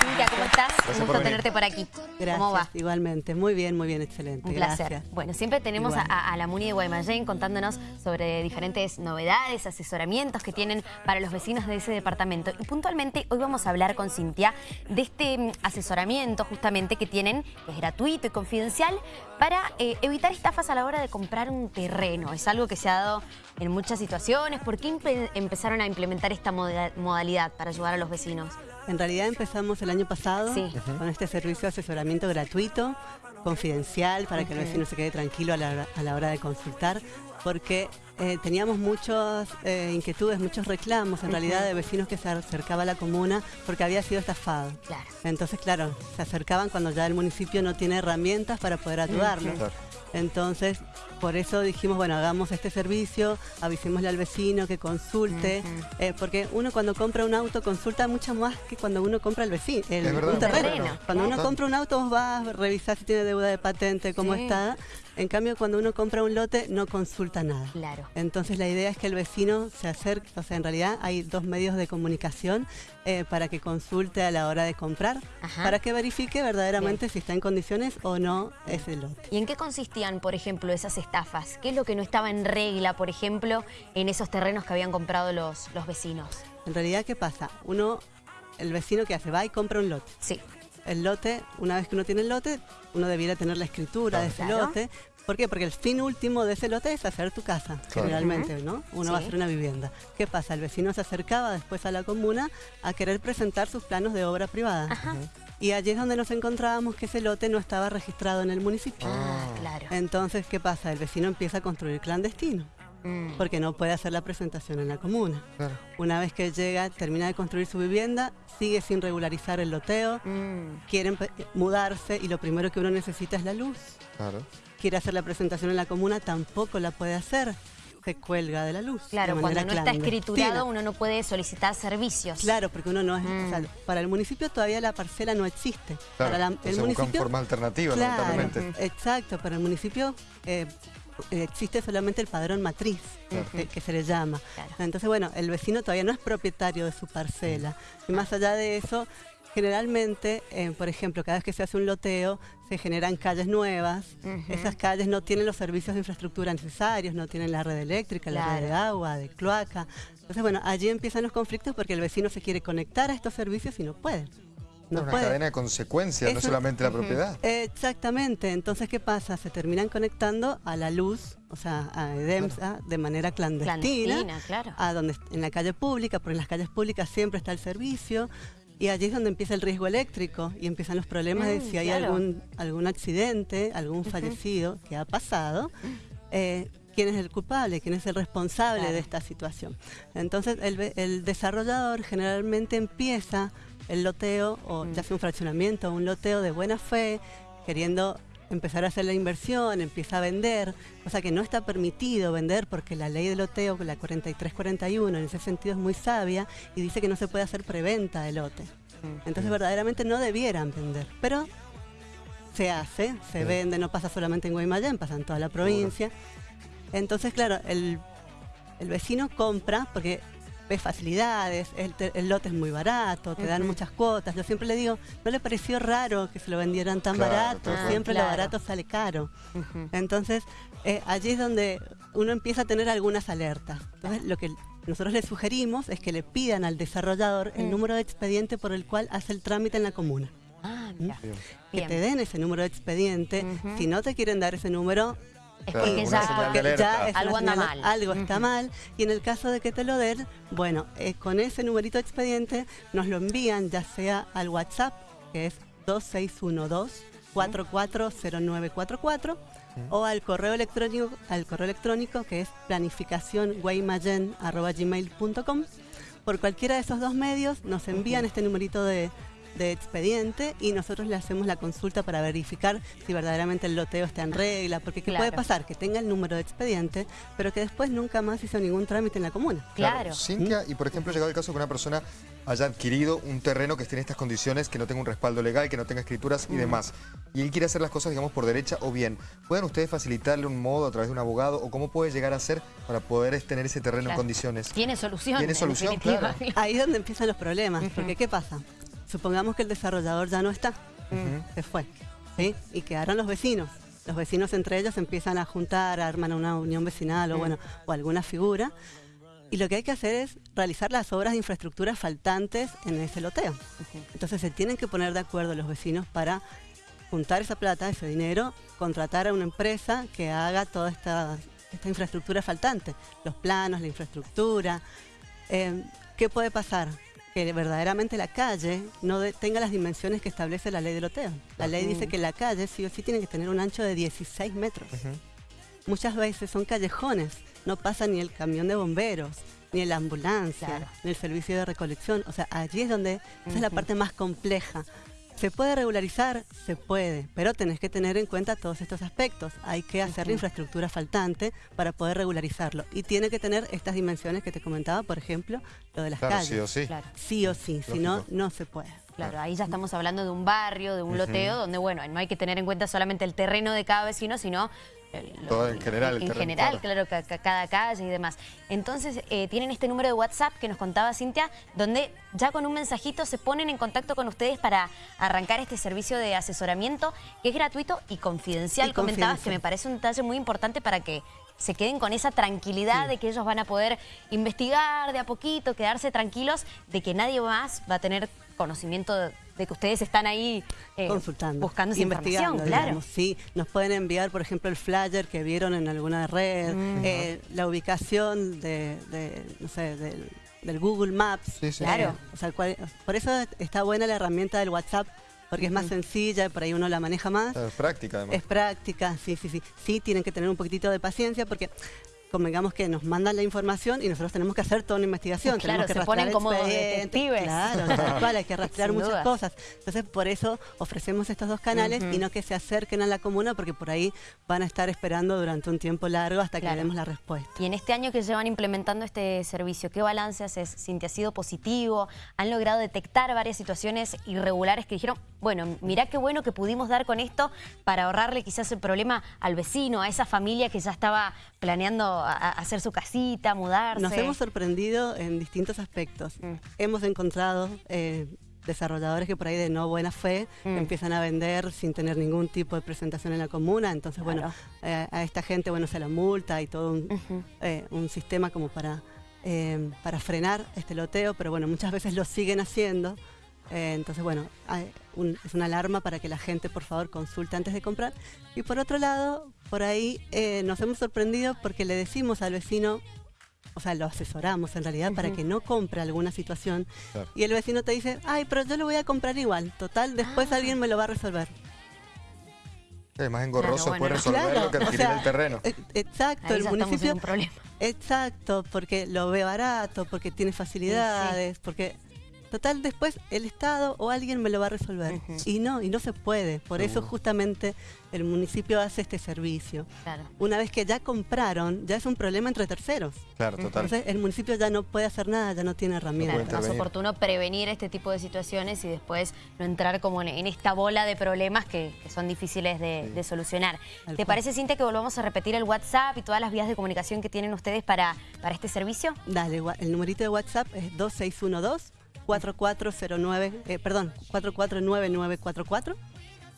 Cintia, ¿cómo estás? Gracias Un gusto tenerte por aquí. Gracias, ¿Cómo va? igualmente. Muy bien, muy bien, excelente. Un placer. Gracias. Bueno, siempre tenemos a, la Muni de Guaymallén contándonos sobre diferentes novedades, asesoramientos que tienen para los vecinos de ese departamento. Y puntualmente hoy vamos a hablar con Cintia de este mm, asesoramiento justamente que tienen, que es gratuito y confidencial, para eh, evitar estafas a la hora de comprar un terreno. Es algo que se ha dado en muchas situaciones. ¿Por qué empe- empezaron a implementar esta moda- modalidad para ayudar a los vecinos? En realidad empezamos el año pasado Sí. con este servicio de asesoramiento gratuito, confidencial, para que el vecino se quede tranquilo a la, hora- a la hora de consultar, porque eh, teníamos muchas eh, inquietudes, muchos reclamos en realidad de vecinos que se acercaban a la comuna porque había sido estafado. Claro. Entonces, claro, se acercaban cuando ya el municipio no tiene herramientas para poder ayudarlos. Claro. Entonces, por eso dijimos, bueno, hagamos este servicio, avisémosle al vecino que consulte, eh, porque uno cuando compra un auto consulta mucho más que cuando uno compra el vecino, el, verdad. un terreno. Cuando uno compra un auto vos vas a revisar si tiene deuda de patente, cómo Sí. está. En cambio, cuando uno compra un lote no consulta nada. Claro. Entonces la idea es que el vecino se acerque, o sea, en realidad hay dos medios de comunicación eh, para que consulte a la hora de comprar, Ajá. para que verifique verdaderamente si está en condiciones o no ese lote. ¿Y en qué consistían, por ejemplo, esas estafas? ¿Qué es lo que no estaba en regla, por ejemplo, en esos terrenos que habían comprado los, los vecinos? En realidad, ¿qué pasa? Uno, el vecino que hace, va y compra un lote. Sí. El lote, una vez que uno tiene el lote, uno debiera tener la escritura de ese Claro. lote. ¿Por qué? Porque el fin último de ese lote es hacer tu casa, generalmente, ¿no? Uno va a hacer una vivienda. ¿Qué pasa? El vecino se acercaba después a la comuna a querer presentar sus planos de obra privada. Ajá. Y allí es donde nos encontrábamos que ese lote no estaba registrado en el municipio. Ah, claro. Entonces, ¿qué pasa? El vecino empieza a construir clandestino, Mm. porque no puede hacer la presentación en la comuna. Claro. Una vez que llega, termina de construir su vivienda, sigue sin regularizar el loteo, Mm. quieren mudarse y lo primero que uno necesita es la luz. Claro. Quiere hacer la presentación en la comuna, tampoco la puede hacer. Se cuelga de la luz. Claro, de cuando no está escriturado uno no puede solicitar servicios. Claro, porque uno no es. o sea, Mm. para el municipio todavía la parcela no existe. Claro. Para la- el municipio. forma alternativa, Claro, lamentablemente. exacto. Para el municipio eh, existe solamente el padrón matriz, que, que se le llama. Claro. Entonces, bueno, el vecino todavía no es propietario de su parcela. Y más allá de eso, generalmente, eh, por ejemplo, cada vez que se hace un loteo, se generan calles nuevas. Esas calles no tienen los servicios de infraestructura necesarios, no tienen la red eléctrica, la red de agua, de cloaca. Entonces, bueno, allí empiezan los conflictos porque el vecino se quiere conectar a estos servicios y no puede. No Es una puede. cadena de consecuencias, no solamente la propiedad. Exactamente, entonces ¿qué pasa? Se terminan conectando a la luz, o sea, a EDEMSA de manera clandestina, Clandestina, claro. a donde en la calle pública, porque en las calles públicas siempre está el servicio y allí es donde empieza el riesgo eléctrico y empiezan los problemas de Mm, si hay claro. algún algún accidente, algún fallecido que ha pasado. eh, ¿Quién es el culpable? ¿Quién es el responsable Claro. de esta situación? Entonces, el, el desarrollador generalmente empieza el loteo, o Mm. ya sea un fraccionamiento o un loteo de buena fe, queriendo empezar a hacer la inversión, empieza a vender, cosa que no está permitido vender porque la ley de loteo, la 4341, en ese sentido es muy sabia y dice que no se puede hacer preventa de lote. Mm. Entonces verdaderamente no debieran vender, pero se hace, se vende, no pasa solamente en Guaymallén, pasa en toda la provincia. Entonces, claro, el, el vecino compra porque ve facilidades, el, te- el lote es muy barato, te dan muchas cuotas. Yo siempre le digo, ¿no le pareció raro que se lo vendieran tan Claro, barato? Siempre Claro. lo barato sale caro. Entonces, eh, allí es donde uno empieza a tener algunas alertas. Entonces, lo que nosotros le sugerimos es que le pidan al desarrollador el Mm. número de expediente por el cual hace el trámite en la comuna. Ah, mira. Bien. Que te den ese número de expediente. Si no te quieren dar ese número, Es Claro, porque ya... porque ya es Algo anda señal- mal. Algo está mal. Y en el caso de que te lo den, bueno, eh, con ese numerito de expediente nos lo envían ya sea al WhatsApp, que es 2612-440944, o al correo electrónico, al correo electrónico que es planificacionguaymayen.gmail.com. Por cualquiera de esos dos medios nos envían este numerito de, de expediente y nosotros le hacemos la consulta para verificar si verdaderamente el loteo está en regla, porque ¿qué puede Claro. pasar? Que tenga el número de expediente, pero que después nunca más hizo ningún trámite en la comuna. Claro. Cintia, y por ejemplo, ha llegado el caso que una persona haya adquirido un terreno que esté en estas condiciones, que no tenga un respaldo legal, que no tenga escrituras y Mm. demás. Y él quiere hacer las cosas, digamos, por derecha o bien. ¿Pueden ustedes facilitarle un modo a través de un abogado o cómo puede llegar a ser para poder tener ese terreno en Claro. condiciones? Tiene solución. Tiene en solución, claro. Ahí es donde empiezan los problemas, porque ¿qué pasa? Supongamos que el desarrollador ya no está, se fue, ¿sí? Y quedaron los vecinos. Los vecinos entre ellos empiezan a juntar, arman una unión vecinal o, bueno, o alguna figura. Y lo que hay que hacer es realizar las obras de infraestructura faltantes en ese loteo. Entonces se tienen que poner de acuerdo los vecinos para juntar esa plata, ese dinero, contratar a una empresa que haga toda esta, esta infraestructura faltante, los planos, la infraestructura. Eh, ¿Qué puede pasar? Que verdaderamente la calle no tenga las dimensiones que establece la ley de loteo. La ley dice que la calle sí o sí tiene que tener un ancho de 16 metros. Muchas veces son callejones, no pasa ni el camión de bomberos, ni la ambulancia, ni el servicio de recolección. O sea, allí es donde, esa es la parte más compleja. ¿Se puede regularizar? Se puede, pero tenés que tener en cuenta todos estos aspectos. Hay que hacer la infraestructura faltante para poder regularizarlo. Y tiene que tener estas dimensiones que te comentaba, por ejemplo, lo de las calles. sí o sí. Sí o sí, si no, no se puede. Claro, ahí ya estamos hablando de un barrio, de un loteo, donde, bueno, no hay que tener en cuenta solamente el terreno de cada vecino, sino todo en general. En general, claro, cada calle y demás. Entonces, eh, tienen este número de WhatsApp que nos contaba Cintia, donde ya con un mensajito se ponen en contacto con ustedes para arrancar este servicio de asesoramiento, que es gratuito y confidencial, comentabas, que me parece un detalle muy importante para que se queden con esa tranquilidad de que ellos van a poder investigar de a poquito, quedarse tranquilos de que nadie más va a tener conocimiento de, que ustedes están ahí eh, consultando, buscando esa investigando, claro. sí, nos pueden enviar, por ejemplo, el flyer que vieron en alguna red, mm. eh, la ubicación de, no sé, del, Google Maps. Claro. por eso está buena la herramienta del WhatsApp porque es más sencilla, por ahí uno la maneja más. Es práctica además. Es práctica, sí, sí, sí. Sí, tienen que tener un poquitito de paciencia porque convengamos que nos mandan la información y nosotros tenemos que hacer toda una investigación. Claro, tenemos que se ponen como detectives. Claro, hay que rastrear muchas cosas. Entonces, por eso ofrecemos estos dos canales y no que se acerquen a la comuna porque por ahí van a estar esperando durante un tiempo largo hasta que le demos la respuesta. Y en este año que llevan implementando este servicio, ¿qué balance haces? ¿Sinti ha sido positivo? ¿Han logrado detectar varias situaciones irregulares que dijeron, bueno, mirá qué bueno que pudimos dar con esto para ahorrarle quizás el problema al vecino, a esa familia que ya estaba planeando hacer su casita, mudarse. Nos hemos sorprendido en distintos aspectos. Mm. Hemos encontrado eh, desarrolladores que por ahí de no buena fe mm. empiezan a vender sin tener ningún tipo de presentación en la comuna. Entonces, bueno, eh, a esta gente bueno se la multa y todo un, eh, sistema como para, para frenar este loteo, pero bueno, muchas veces lo siguen haciendo. Eh, entonces, bueno, es una alarma para que la gente, por favor, consulte antes de comprar. Y por otro lado, por ahí eh, nos hemos sorprendido porque le decimos al vecino, o sea, lo asesoramos en realidad para que no compre alguna situación. Y el vecino te dice, ay, pero yo lo voy a comprar igual. Total, después ah. alguien me lo va a resolver. Es más engorroso claro, resolverlo que adquirir el terreno. E, exacto, el municipio... Exacto, porque lo ve barato, porque tiene facilidades, porque Total, después el Estado o alguien me lo va a resolver. Y no, y no se puede. Por eso justamente el municipio hace este servicio. Una vez que ya compraron, ya es un problema entre terceros. Claro, total. Entonces el municipio ya no puede hacer nada, ya no tiene herramientas. es más oportuno prevenir este tipo de situaciones y después no entrar como en, esta bola de problemas que, son difíciles de, solucionar. ¿Te parece, Cintia, que volvamos a repetir el WhatsApp y todas las vías de comunicación que tienen ustedes para, para este servicio? Dale, el numerito de WhatsApp es 2612 4409, eh, perdón, 449944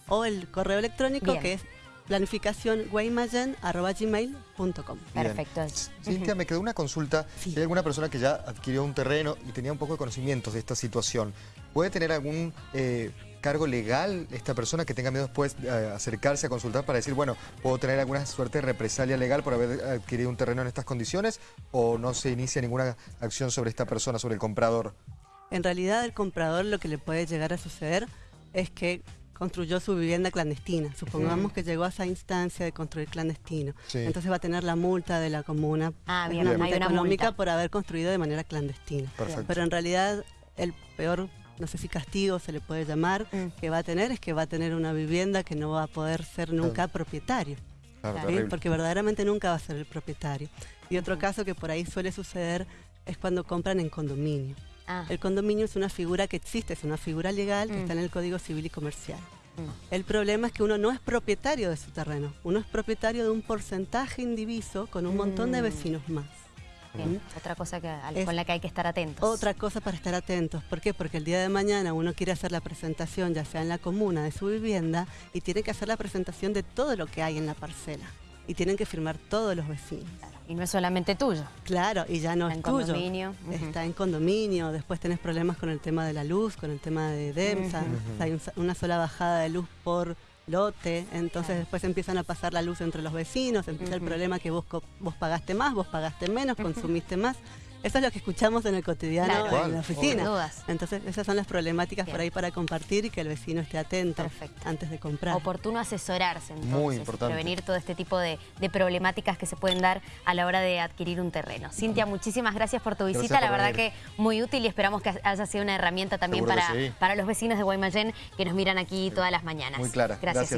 o el correo electrónico que es planificacionguaymayen.gmail.com Perfecto. Cintia, me quedó una consulta. Si hay alguna persona que ya adquirió un terreno y tenía un poco de conocimientos de esta situación, ¿puede tener algún eh, cargo legal esta persona que tenga miedo después de eh, acercarse a consultar para decir, bueno, ¿puedo tener alguna suerte de represalia legal por haber adquirido un terreno en estas condiciones? ¿O no se inicia ninguna acción sobre esta persona, sobre el comprador? En realidad el comprador lo que le puede llegar a suceder es que construyó su vivienda clandestina. Supongamos que llegó a esa instancia de construir clandestino. Entonces va a tener la multa de la comuna ah, bien, Hay una económica por haber construido de manera clandestina. Pero en realidad el peor, no sé si castigo se le puede llamar, mm. que va a tener es que va a tener una vivienda que no va a poder ser nunca propietario. Porque verdaderamente nunca va a ser el propietario. Y otro caso que por ahí suele suceder es cuando compran en condominio. Ah. El condominio es una figura que existe, es una figura legal que mm. está en el Código Civil y Comercial. Mm. El problema es que uno no es propietario de su terreno, uno es propietario de un porcentaje indiviso con un montón de mm. vecinos más. Bien, Otra cosa que, al- Es con la que hay que estar atentos. Otra cosa para estar atentos. ¿Por qué? Porque el día de mañana uno quiere hacer la presentación, ya sea en la comuna de su vivienda, y tiene que hacer la presentación de todo lo que hay en la parcela. Y tienen que firmar todos los vecinos. Y no es solamente tuyo. Claro, y ya no Está es en tuyo. condominio, ujú. Está en condominio, después tenés problemas con el tema de la luz, con el tema de DEMSA, o sea, hay un- una sola bajada de luz por lote, entonces Claro. después empiezan a pasar la luz entre los vecinos, empieza el problema que vos pagaste más, vos pagaste menos, consumiste más. Eso es lo que escuchamos en el cotidiano Claro. en la Sin oficina. dudas. Entonces esas son las problemáticas por ahí para compartir y que el vecino esté atento Perfecto. antes de comprar. Oportuno asesorarse, entonces. Muy importante. Prevenir todo este tipo de, de problemáticas que se pueden dar a la hora de adquirir un terreno. Cintia, muchísimas gracias por tu Gracias visita. la verdad venir. que muy útil y esperamos que haya sido una herramienta también Seguro para, sí. para los vecinos de Guaymallén que nos miran aquí todas las mañanas. Muy clara. Gracias, Gracias. Cintia.